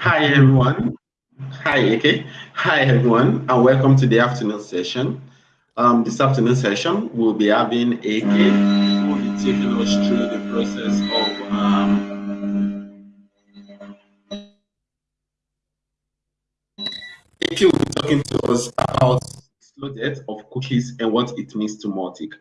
Hi everyone. Hi AK. Hi everyone, and welcome to the afternoon session. Um, this afternoon session, we'll be having AK who will be taking us through the process of um, AK will be talking to us about slow death of cookies and what it means to Mautic.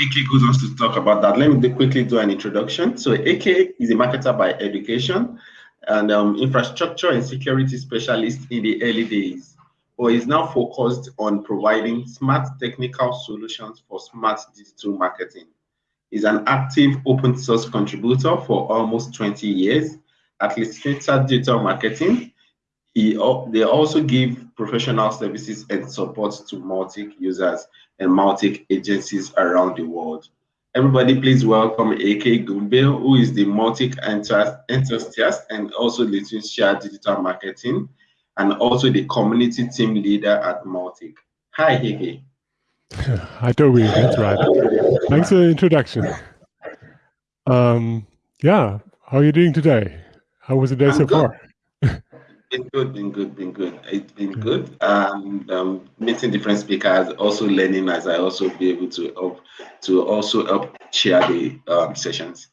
AK goes on to talk about that, let me quickly do an introduction. So AK is a marketer by education and um, infrastructure and security specialist in the early days, or is now focused on providing smart technical solutions for smart digital marketing. Is an active open source contributor for almost 20 years at Leuchtfeuer Digital Marketing. He, they also give professional services and support to Mautic users and Mautic agencies around the world. Everybody, please welcome AK Gümbel, who is the Mautic enthusiast and also Leuchtfeuer Digital Marketing, and also the community team leader at Mautic. Hi, AK. Hi, Toby. That's right. Thanks for the introduction. Um, yeah, how are you doing today? How was the day I'm so good. far? Been good, been good, been good. It's been good. And um, meeting different speakers, also learning as I also be able to help to also help share the um, sessions.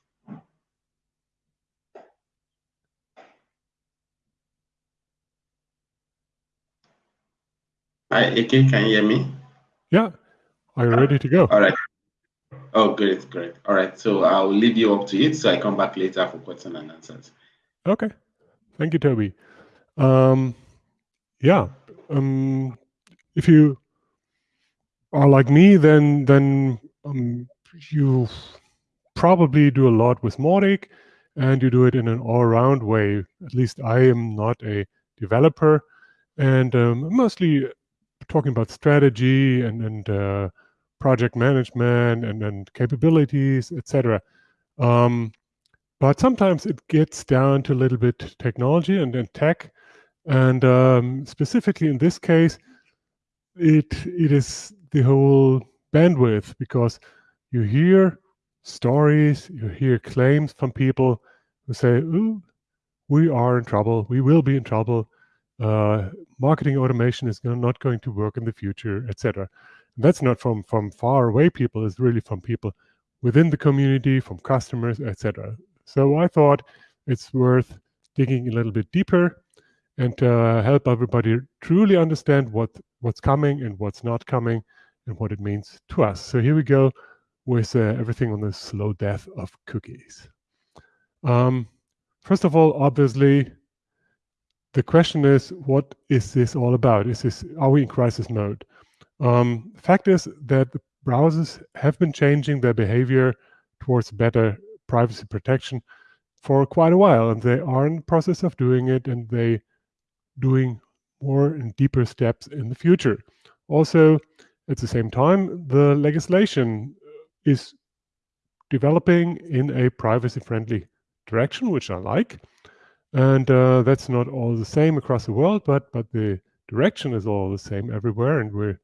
Hi, AK, can you hear me? Yeah. Are you ready to go? All right. Oh, great, great. All right. So I'll leave you up to it. So I come back later for questions and answers. Okay. Thank you, Toby. Um, yeah. Um, if you are like me, then then um, you probably do a lot with Mautic, and you do it in an all-around way. At least I am not a developer, and um, mostly talking about strategy and and uh, project management and and capabilities, etc. Um, but sometimes it gets down to a little bit technology and, and tech, and um, specifically in this case, it it is the whole bandwidth because you hear stories, you hear claims from people who say, "Ooh, we are in trouble. We will be in trouble. Uh, marketing automation is not going to work in the future, etc." That's not from from far away people. It's really from people within the community, from customers, etc. So I thought it's worth digging a little bit deeper and uh, help everybody truly understand what what's coming and what's not coming and what it means to us. So here we go with uh, everything on the slow death of cookies. Um, first of all, obviously, the question is, what is this all about? Is this are we in crisis mode? Um, fact is that browsers have been changing their behavior towards better privacy protection for quite a while, and they are in the process of doing it, and they doing more and deeper steps in the future. Also, at the same time, the legislation is developing in a privacy-friendly direction, which I like. And uh, that's not all the same across the world, but but the direction is all the same everywhere, and we're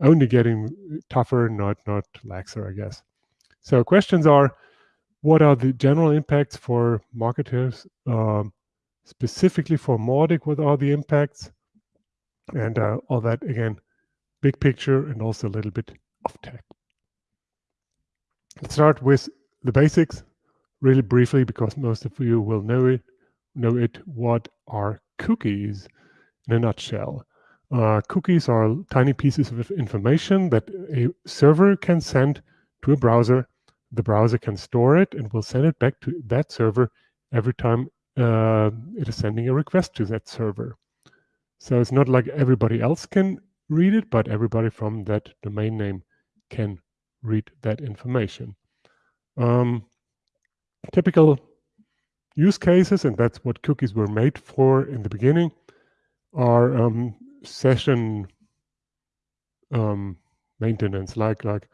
only getting tougher, not not laxer, I guess. So questions are, what are the general impacts for marketers, um, specifically for Mautic? What are the impacts? And uh, all that again, big picture and also a little bit of tech. Let's start with the basics really briefly because most of you will know it. Know it. What are cookies in a nutshell? Uh, cookies are tiny pieces of information that a server can send to a browser. The browser can store it and will send it back to that server every time uh, it is sending a request to that server. So it's not like everybody else can read it, but everybody from that domain name can read that information. Um, typical use cases, and that's what cookies were made for in the beginning, are um, session um, maintenance. Like like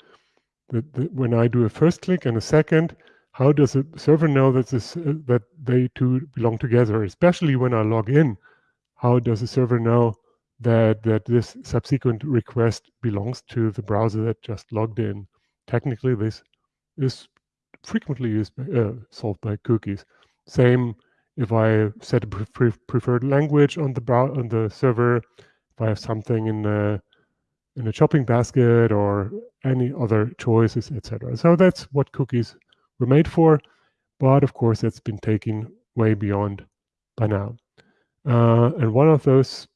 the, the, when I do a first click and a second, how does a server know that this uh, that they two belong together? Especially when I log in, how does a server know that that this subsequent request belongs to the browser that just logged in. Technically, this is frequently used uh, solved by cookies. Same if I set a pre preferred language on the on the server, if I have something in a in a shopping basket or any other choices, etc. So that's what cookies were made for, but of course that's been taken way beyond by now. Uh, and one of those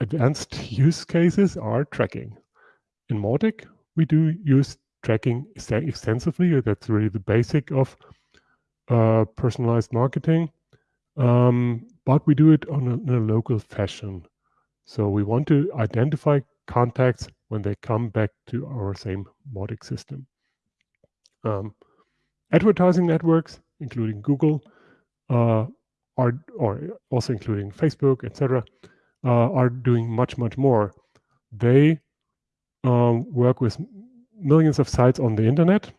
advanced use cases are tracking. In Mautic, we do use tracking extensively. That's really the basic of uh, personalized marketing. Um, but we do it on a, in a local fashion. So we want to identify contacts when they come back to our same Mautic system. Um, advertising networks, including Google, uh, are or also including Facebook, etc., uh, are doing much much more. They um, work with millions of sites on the internet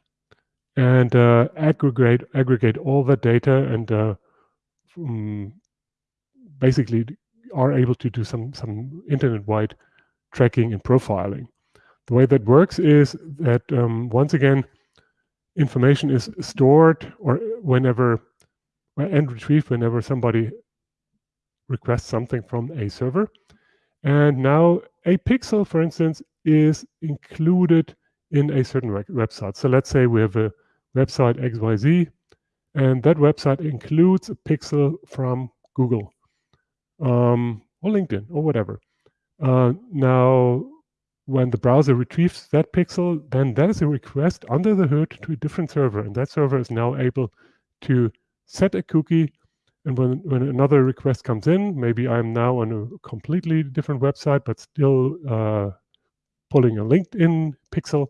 and uh, aggregate aggregate all the data and uh, um, basically are able to do some some internet-wide tracking and profiling. The way that works is that um, once again, information is stored or whenever and retrieved whenever somebody requests something from a server. And now a pixel, for instance, is included in a certain website. So let's say we have a website XYZ, and that website includes a pixel from Google um, or LinkedIn or whatever. Uh, now, when the browser retrieves that pixel, then that is a request under the hood to a different server, and that server is now able to set a cookie. And when, when another request comes in, maybe I'm now on a completely different website, but still uh, pulling a LinkedIn pixel,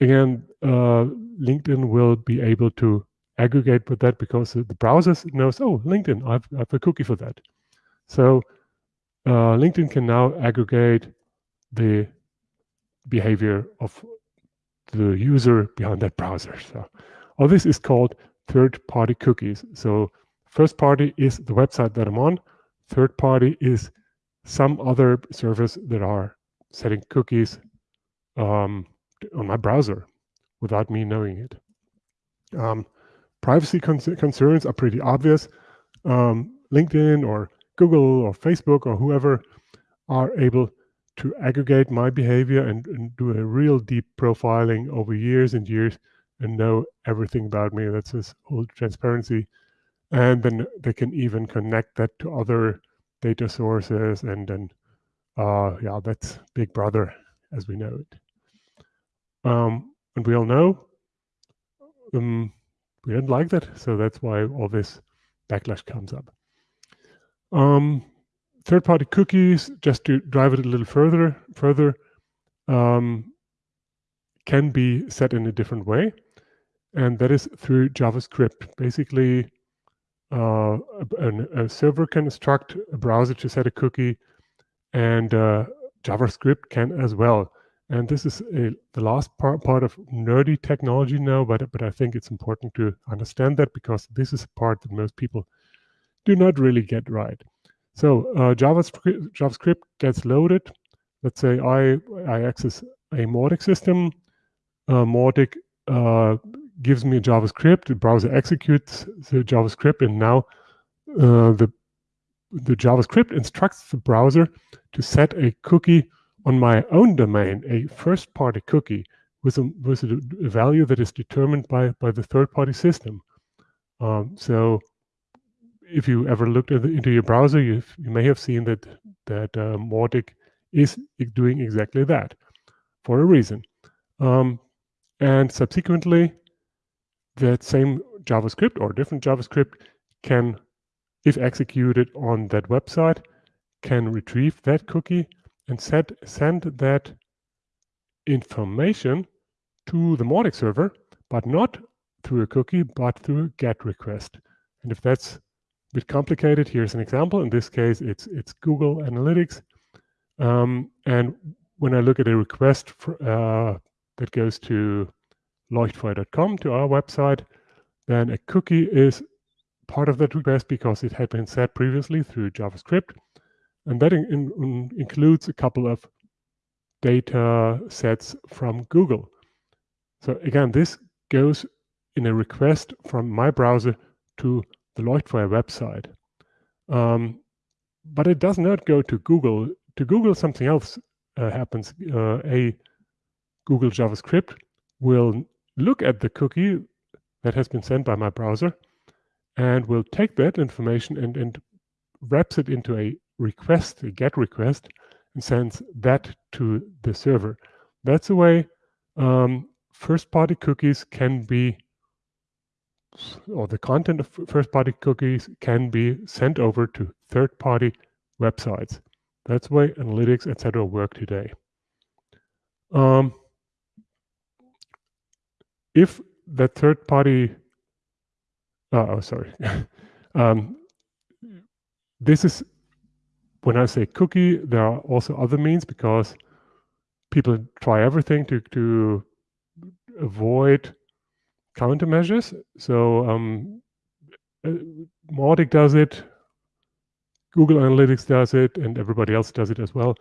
again, uh, LinkedIn will be able to aggregate with that because the browser knows, oh, LinkedIn, I've, I have a cookie for that. So uh, LinkedIn can now aggregate the behavior of the user behind that browser. So all this is called third-party cookies. So first party is the website that I'm on. Third party is some other service that are setting cookies um, on my browser without me knowing it. Um, privacy con concerns are pretty obvious. Um, LinkedIn or Google or Facebook or whoever are able to aggregate my behavior and, and, do a real deep profiling over years and years and know everything about me. That's this whole transparency. And then they can even connect that to other data sources. And then, uh, yeah, that's Big Brother as we know it. Um, and we all know um, we don't like that. So that's why all this backlash comes up. Um, third-party cookies, just to drive it a little further, further, um, can be set in a different way and that is through JavaScript. Basically, uh, a, a, server can instruct a browser to set a cookie, and uh, JavaScript can as well. And this is a, the last part, part of nerdy technology now, but, but I think it's important to understand that because this is a part that most people do not really get right. So uh, JavaScript, JavaScript gets loaded. Let's say I, I access a Mautic system. Uh, Mautic uh, gives me JavaScript, the browser executes the JavaScript, and now uh, the the JavaScript instructs the browser to set a cookie on my own domain, a first-party cookie with a, with a, value that is determined by, by the third-party system. Um, so if you ever looked the, into your browser, you you may have seen that that uh, Mautic is doing exactly that for a reason. Um, and subsequently, that same JavaScript or different JavaScript can, if executed on that website, can retrieve that cookie and set, send that information to the Mautic server, but not through a cookie, but through a GET request. And if that's bit complicated, here's an example. In this case, it's it's Google Analytics. Um, and when I look at a request for, uh, that goes to leuchtfeuer.com to our website, then a cookie is part of that request because it had been set previously through JavaScript. And that in, in, includes a couple of data sets from Google. So again, this goes in a request from my browser to the Leuchtfeuer website. Um, but it does not go to Google. To Google, something else uh, happens. Uh, a Google JavaScript will look at the cookie that has been sent by my browser and will take that information and, and wraps it into a request, a GET request, and sends that to the server. That's the way um, first-party cookies can be, or the content of first-party cookies can be sent over to third-party websites. That's why analytics, etc., work today. Um, if that third-party, uh, oh, sorry, um, this is when I say cookie, there are also other means because people try everything to to avoid countermeasures. So um, uh, Mautic does it, Google Analytics does it, and everybody else does it as well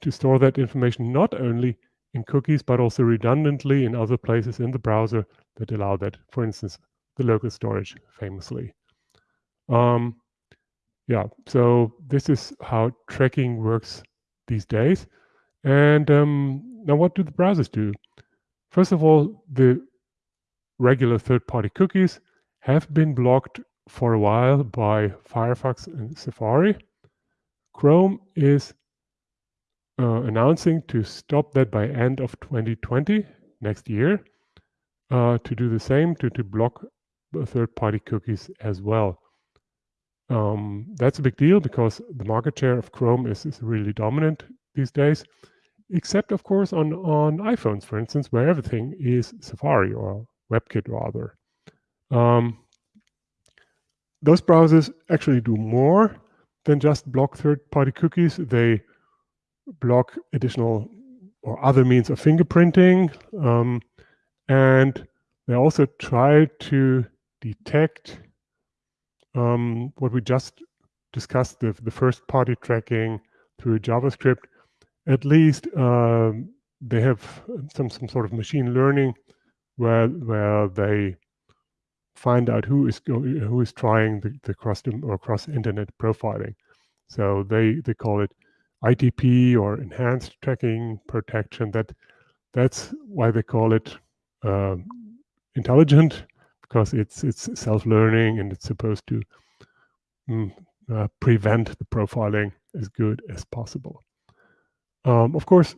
to store that information not only in cookies but also redundantly in other places in the browser that allow that. For instance, the local storage famously. Um, yeah, so this is how tracking works these days. And um, now what do the browsers do? First of all, the regular third-party cookies have been blocked for a while by Firefox and Safari. Chrome is uh, announcing to stop that by end of 2020, next year, uh, to do the same, to, to block third-party cookies as well. Um, that's a big deal because the market share of Chrome is, is really dominant these days except of course on, on iPhones, for instance, where everything is Safari or WebKit rather. Um, those browsers actually do more than just block third-party cookies. They block additional or other means of fingerprinting, um, and they also try to detect um, what we just discussed, the, the first-party tracking through JavaScript at least um, they have some some sort of machine learning where where they find out who is who is trying the, the cross or cross internet profiling. So they they call it ITP or enhanced tracking protection. That that's why they call it uh, intelligent because it's it's self-learning and it's supposed to mm, uh, prevent the profiling as good as possible. Um, of course,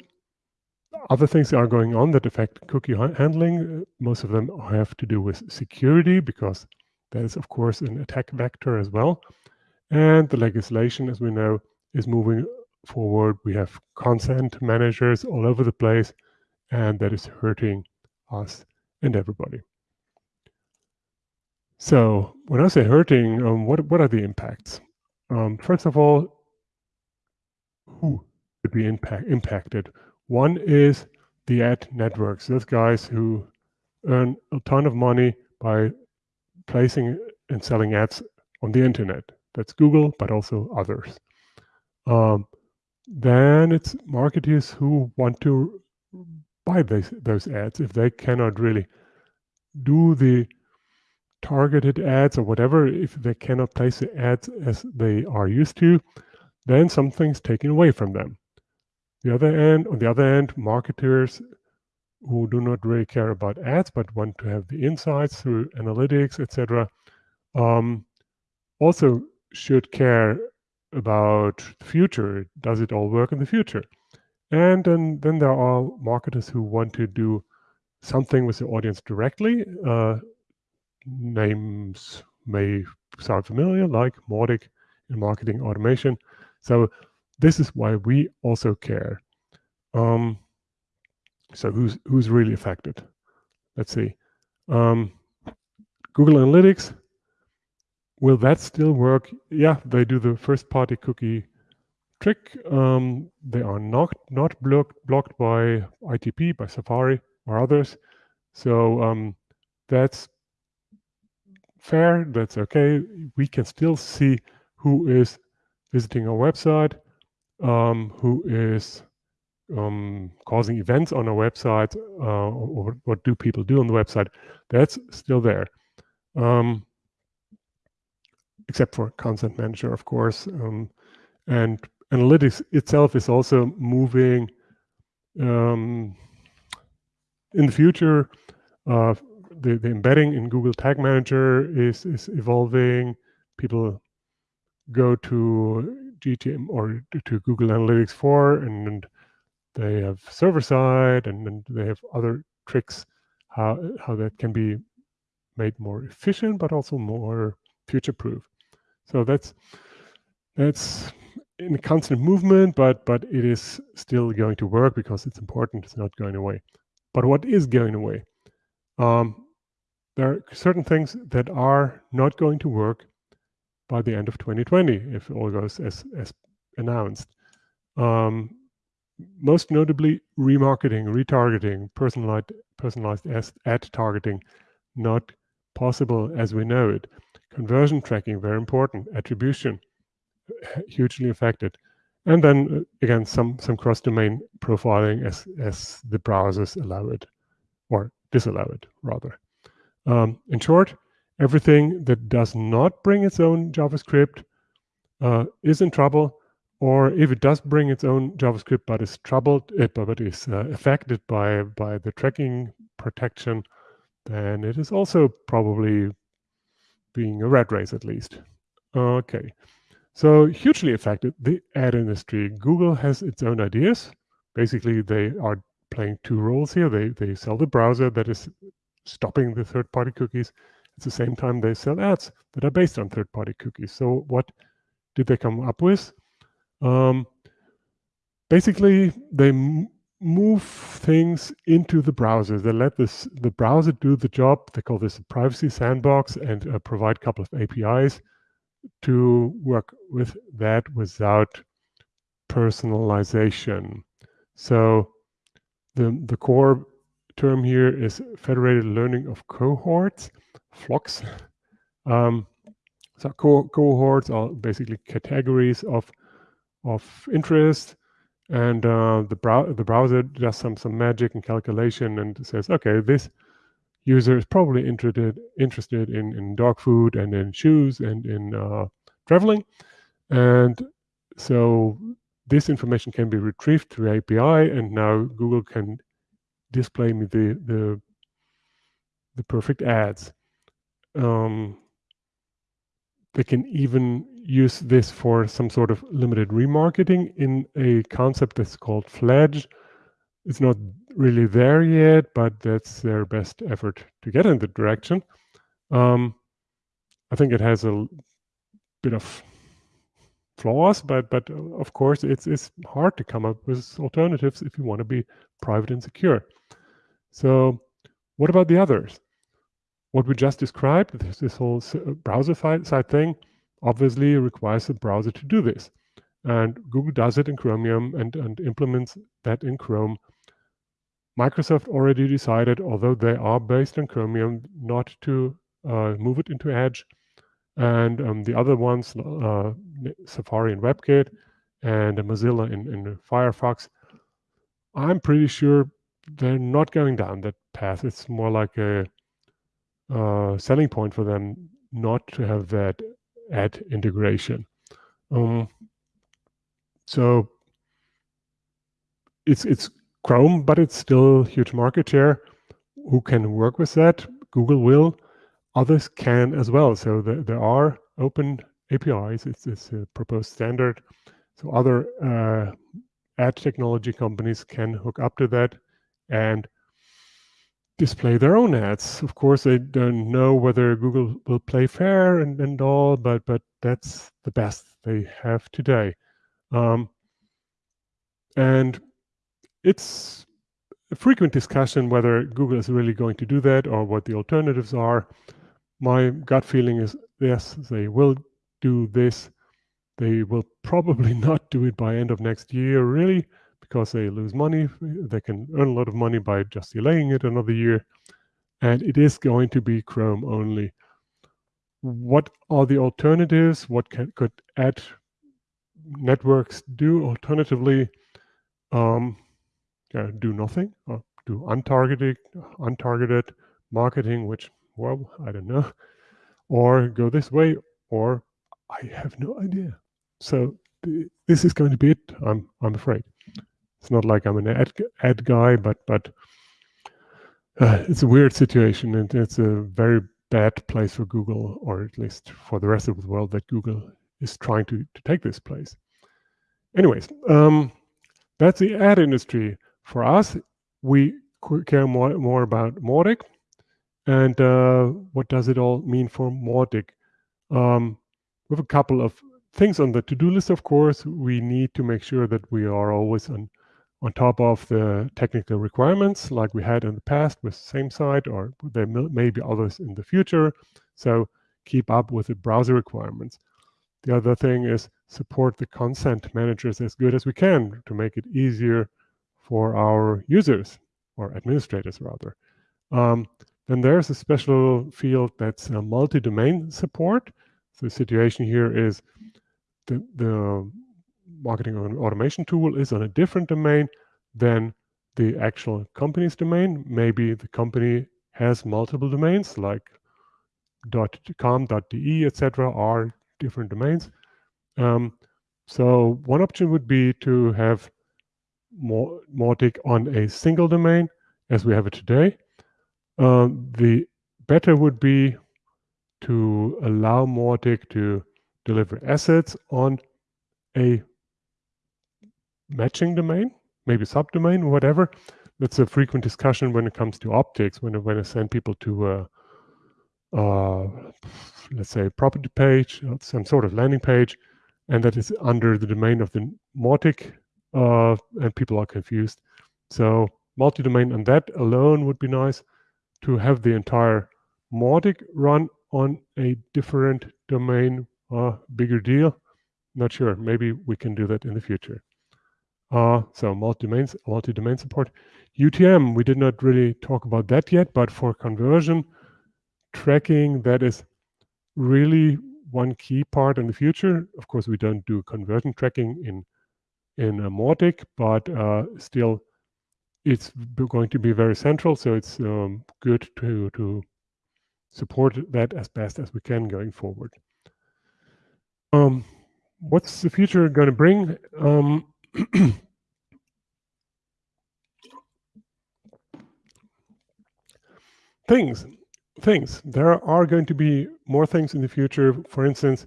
other things are going on that affect cookie handling. Most of them have to do with security because that is, of course, an attack vector as well. And the legislation, as we know, is moving forward. We have consent managers all over the place, and that is hurting us and everybody. So when I say hurting, um, what what are the impacts? Um, first of all, who could be impact, impacted. One is the ad networks, those guys who earn a ton of money by placing and selling ads on the internet. That's Google, but also others. Um, then it's marketers who want to buy those, those ads if they cannot really do the targeted ads or whatever, if they cannot place the ads as they are used to, then something's taken away from them. The other end, on the other end, marketers who do not really care about ads but want to have the insights through analytics, etc., um, also should care about the future. Does it all work in the future? And then, then there are marketers who want to do something with the audience directly. Uh, names may sound familiar, like Mautic in marketing automation. So this is why we also care. Um, so who's who's really affected? Let's see. Um, Google Analytics, will that still work? Yeah, they do the first party cookie trick. Um, they are not not blocked blocked by ITP, by Safari or others. So um, that's fair. That's okay. We can still see who is visiting our website um, who is um, causing events on a website, uh, or what do people do on the website, that's still there. Um, except for Content Manager, of course. Um, and analytics itself is also moving um, in the future. Uh, the, the embedding in Google Tag Manager is, is evolving. People go to GTM or to Google Analytics 4 and they have server side and, and they have other tricks how, how that can be made more efficient, but also more future proof. So that's that's in a constant movement, but but it is still going to work because it's important. It's not going away. But what is going away? Um, there are certain things that are not going to work by the end of 2020 if all goes as as announced. Um, most notably, remarketing, retargeting, personalized personalized ad targeting, not possible as we know it. Conversion tracking, very important. Attribution, hugely affected. And then uh, again, some some cross-domain profiling as as the browsers allow it, or disallow it rather. Um, in short, everything that does not bring its own JavaScript uh, is in trouble, or if it does bring its own JavaScript but is troubled, uh, but is uh, affected by by the tracking protection, then it is also probably being a red race at least. Okay, so hugely affected the ad industry. Google has its own ideas. Basically, they are playing two roles here. They they sell the browser that is stopping the third-party cookies. At the same time, they sell ads that are based on third-party cookies. So what did they come up with? Um, basically, they move things into the browser. They let this the browser do the job. They call this a privacy sandbox and uh, provide a couple of APIs to work with that without personalization. So the the core term here is federated learning of cohorts, FLoCs. Um, so co cohorts are basically categories of of interest and uh, the, brow the browser does some some magic and calculation and says, okay, this user is probably interested interested in in dog food and in shoes and in uh, traveling, and so this information can be retrieved through API, and now Google can display me the the the perfect ads. Um, they can even use this for some sort of limited remarketing in a concept that's called Fledge. It's not really there yet, but that's their best effort to get in the direction. Um, I think it has a bit of flaws, but but of course it's it's hard to come up with alternatives if you want to be private and secure. So, what about the others? What we just described, this, this whole browser side thing, obviously requires a browser to do this. And Google does it in Chromium and, and implements that in Chrome. Microsoft already decided, although they are based on Chromium, not to uh, move it into Edge. And um, the other ones, uh, Safari and WebKit, and Mozilla in, in Firefox, I'm pretty sure they're not going down that path. It's more like a uh, selling point for them not to have that ad integration. Um, so it's it's Chrome, but it's still huge market share. Who can work with that? Google will. Others can as well. So the, there are open APIs. It's, it's a proposed standard. So other uh, ad technology companies can hook up to that and display their own ads. Of course, they don't know whether Google will play fair and, and all, but but that's the best they have today. Um, and it's a frequent discussion whether Google is really going to do that or what the alternatives are. My gut feeling is yes, they will do this. They will probably not do it by end of next year, really because they lose money. They can earn a lot of money by just delaying it another year. And it is going to be Chrome only. What are the alternatives? What can, could ad networks do alternatively? Um, yeah, do nothing or do untargeted, untargeted marketing, which, well, I don't know. Or go this way or I have no idea. So this is going to be it. I'm I'm afraid. It's not like I'm an ad ad guy, but but uh, it's a weird situation, and it's a very bad place for Google, or at least for the rest of the world, that Google is trying to to take this place. Anyways, um, that's the ad industry. For us, we care more more about Mautic, and uh, what does it all mean for Mautic? Um, have a couple of things on the to-do list, of course. We need to make sure that we are always on, on top of the technical requirements like we had in the past with same site, or there may be others in the future. So keep up with the browser requirements. The other thing is support the consent managers as good as we can to make it easier for our users or administrators rather. Um, then there's a special field that's multi-domain support. So the situation here is the, the marketing automation tool is on a different domain than the actual company's domain. Maybe the company has multiple domains like .com, .de, etc. are different domains. Um, so one option would be to have Mautic on a single domain as we have it today. Um, the better would be to allow Mautic to deliver assets on a matching domain, maybe subdomain, whatever. That's a frequent discussion when it comes to optics, when, when I send people to a, uh, let's say, property page, some sort of landing page, and that is under the domain of the Mautic, uh, and people are confused. So multi-domain and that alone would be nice to have the entire Mautic run on a different domain, uh, bigger deal. Not sure. Maybe we can do that in the future. Uh, so multi-domain multi-domain support. UTM, we did not really talk about that yet, but for conversion tracking, that is really one key part in the future. Of course, we don't do conversion tracking in in a Mautic, but uh, still it's going to be very central. So it's um, good to to support that as best as we can going forward. Um, what's the future going to bring? Um, things, things. There are going to be more things in the future. For instance,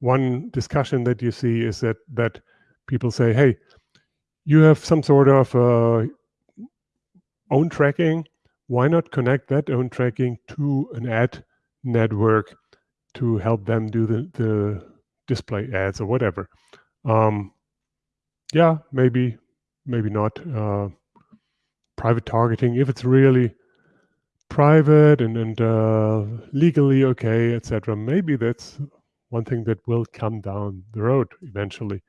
one discussion that you see is that that people say, "Hey, you have some sort of uh, own tracking, why not connect that own tracking to an ad network to help them do the, the display ads or whatever? Um, yeah, maybe, maybe not. Uh, private targeting, if it's really private and, and uh, legally okay, etc. Maybe that's one thing that will come down the road eventually.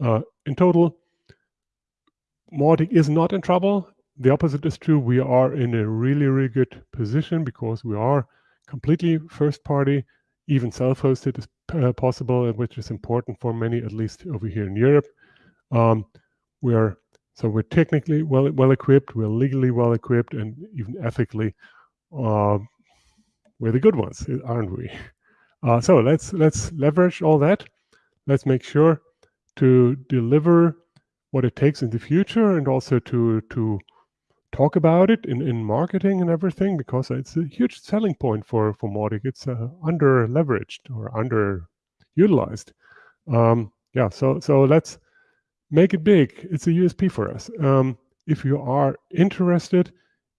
Uh, in total, Mautic is not in trouble the opposite is true. We are in a really, really good position because we are completely first party, even self-hosted is uh, possible, which is important for many, at least over here in Europe. Um, we are so we're technically well well equipped, we're legally well equipped, and even ethically, uh, we're the good ones, aren't we? Uh, so let's let's leverage all that. Let's make sure to deliver what it takes in the future, and also to to talk about it in, in marketing and everything because it's a huge selling point for for Mautic. It's uh, under leveraged or under utilized. Um, yeah, so so let's make it big. It's a USP for us. Um, if you are interested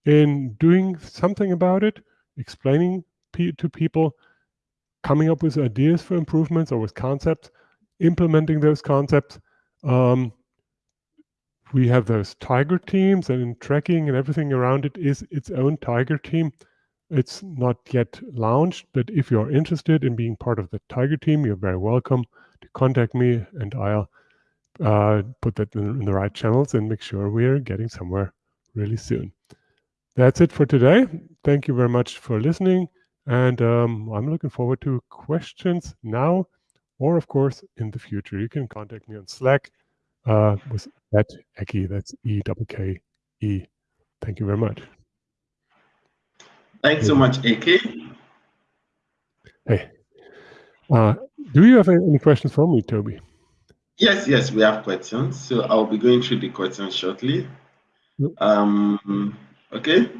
in doing something about it, explaining to people, coming up with ideas for improvements or with concepts, implementing those concepts, um, we have those tiger teams and tracking and everything around it is its own tiger team. It's not yet launched, but if you're interested in being part of the tiger team, you're very welcome to contact me and I'll uh, put that in, the right channels and make sure we're getting somewhere really soon. That's it for today. Thank you very much for listening. And um, I'm looking forward to questions now or, of course, in the future. You can contact me on Slack uh, with that Ekke. That's E double K E. Thank you very much. Thanks so much, Ekke. Hey, Uh, do you have any questions for me, Toby? Yes, yes, we have questions. So I'll be going through the questions shortly. Um, okay.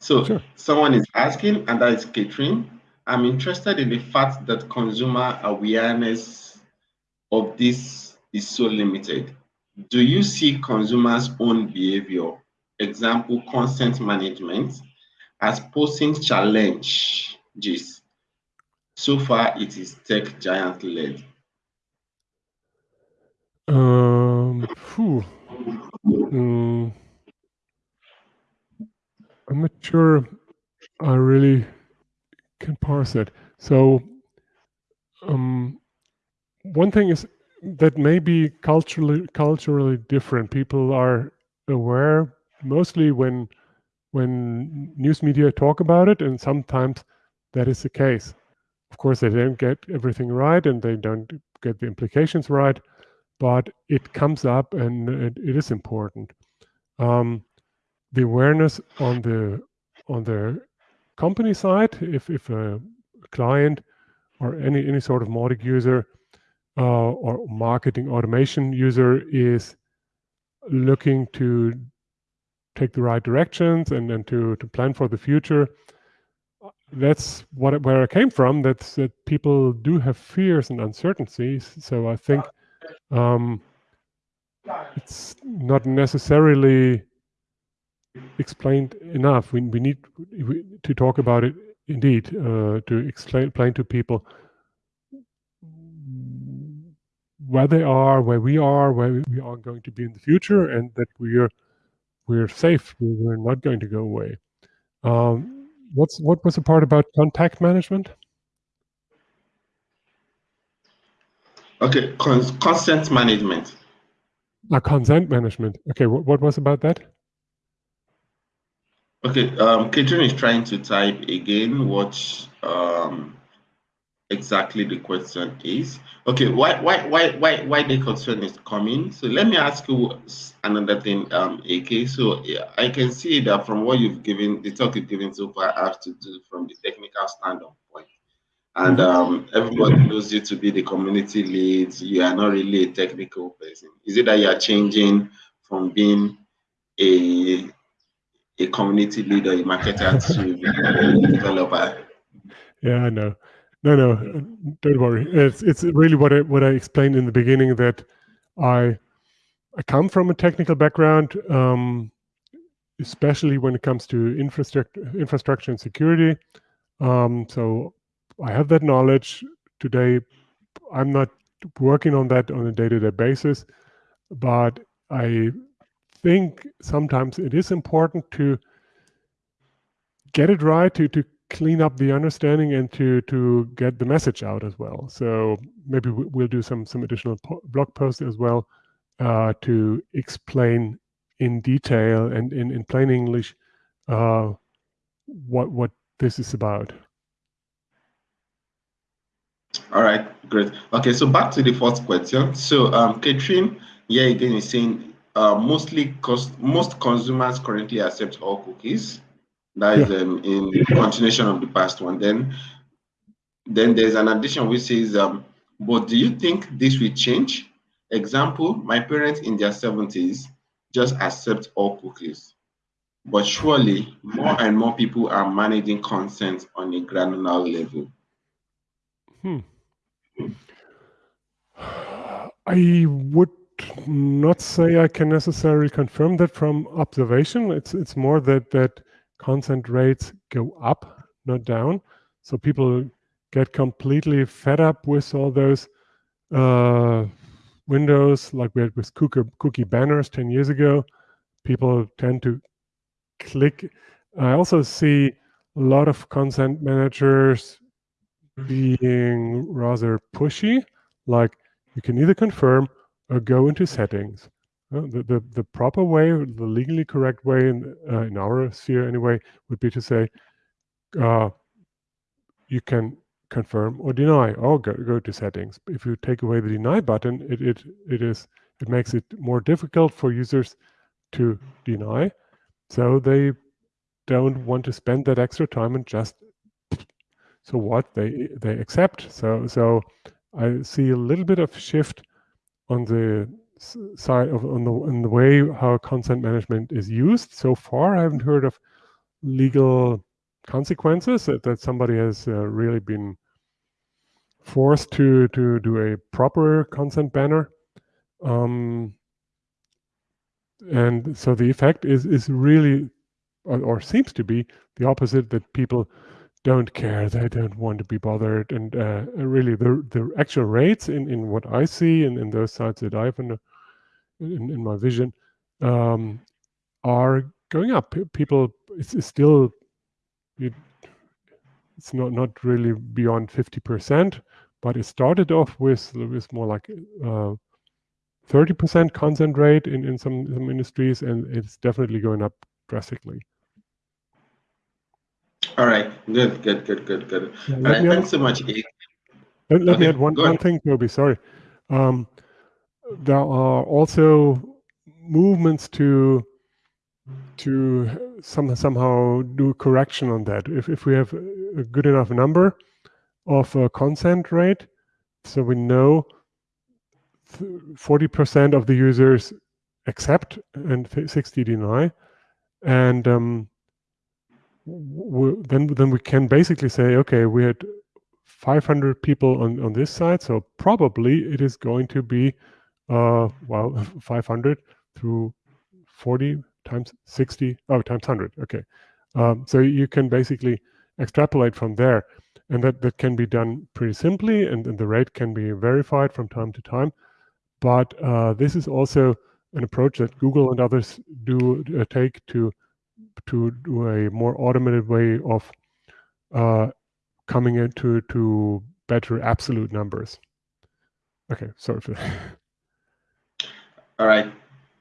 So sure. someone is asking, and that is Catherine. I'm interested in the fact that consumer awareness of this is so limited. Do you see consumers' own behavior, example, consent management, as posing challenges? So far, it is tech giant led. Um, mm, I'm not sure I really can parse it. So, um, one thing is that may be culturally culturally different. People are aware mostly when when news media talk about it, and sometimes that is the case. Of course, they don't get everything right, and they don't get the implications right but it comes up and it, it is important. Um, the awareness on the on the company side, if if a client or any any sort of Mautic user uh, or marketing automation user is looking to take the right directions and, and to, to plan for the future. That's what where I came from. That's that people do have fears and uncertainties. So I think um, it's not necessarily explained enough. We, we need to talk about it indeed, uh, to explain, explain to people where they are, where we are, where we are going to be in the future, and that we're we're safe. We're not going to go away. Um, what's what was the part about contact management? Okay, Cons consent management. Uh, consent management. Okay, what, what was about that? Okay, um, Catherine is trying to type again what um, exactly the question is. Okay, why why why why why the concern is coming? So let me ask you another thing, um, AK. So I can see that from what you've given, the talk you've given so far, I have to do from the technical standpoint and mm-hmm. um, everybody knows you to be the community lead. You are not really a technical person. Is it that you are changing from being a a community leader, a marketer to a developer? Yeah, no, no, no. Don't worry. It's it's really what I what I explained in the beginning that I I come from a technical background, um, especially when it comes to infrastructure infrastructure and security. Um, so I have that knowledge today. I'm not working on that on a day-to-day basis, but I think sometimes it is important to get it right to to clean up the understanding and to to get the message out as well. So maybe we'll do some some additional blog posts as well uh, to explain in detail and in in plain English uh, what what this is about. All right, great. Okay, so back to the first question. So, um, Catherine, yeah, again is saying uh, mostly cost most consumers currently accept all cookies. That is um, in continuation of the past one. Then, then there's an addition which says, um, but do you think this will change? Example: My parents in their seventies just accept all cookies, but surely more and more people are managing consent on a granular level. Hmm. I would not say I can necessarily confirm that from observation. It's it's more that that consent rates go up, not down. So people get completely fed up with all those uh, windows, like we had with cookie, cookie banners 10 years ago. People tend to click. I also see a lot of consent managers being rather pushy, like you can either confirm or go into settings. The, the, the proper way, the legally correct way in, uh, in our sphere anyway, would be to say uh, you can confirm or deny or go, go to settings. If you take away the deny button, it, it, it, is, it makes it more difficult for users to deny. So they don't want to spend that extra time and just so what they they accept. So so I see a little bit of shift on the side of on the the way how consent management is used. So far, I haven't heard of legal consequences that, that somebody has uh, really been forced to to do a proper consent banner. Um, and so the effect is is really or, or, seems to be the opposite that people don't care they don't want to be bothered and uh, really the the actual rates in in what i see and in those sites that i've in, in, in my vision um, are going up people it's, it's still it, it's not not really beyond 50 percent but it started off with with more like uh, 30% consent rate in, in some, some industries, and it's definitely going up drastically. All right, good, good, good, good, good. Yeah, All right, thanks so much. Let, let okay, me add one, one thing, Toby, sorry. Um, there are also movements to to some, somehow do correction on that. If, if we have a good enough number of uh, consent rate, so we know 40% of the users accept and 60 deny. And um, then, then we can basically say, okay, we had 500 people on, on this side, so probably it is going to be, uh, well, 500 through 40 times 60, oh, times 100, okay. Um, so you can basically extrapolate from there. And that, that can be done pretty simply, and, and the rate can be verified from time to time. But uh, this is also an approach that Google and others do uh, take to to do a more automated way of uh, coming into to better absolute numbers. Okay, sorry for that. All right,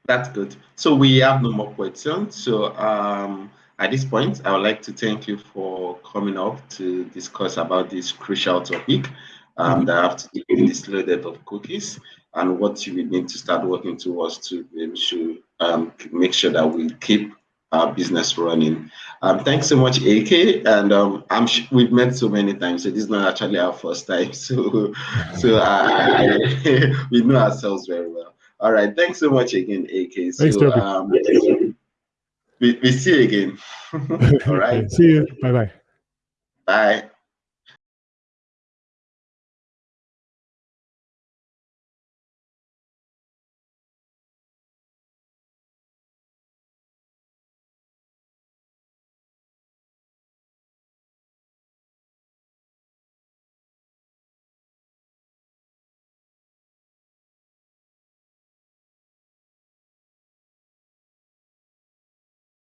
that's good. So we have no more questions. So um, at this point, I would like to thank you for coming up to discuss about this crucial topic um, mm -hmm. that have to do with this loaded of cookies and what you need to start working towards to to um, make sure that we keep our business running. Um, thanks so much, Ekke. And um, I'm we've met so many times, so this is not actually our first time. So, so I, we know ourselves very well. All right, thanks so much again, Ekke. So, thanks, Toby. Um, we, we see you again. All right. see you. Bye-bye. Bye.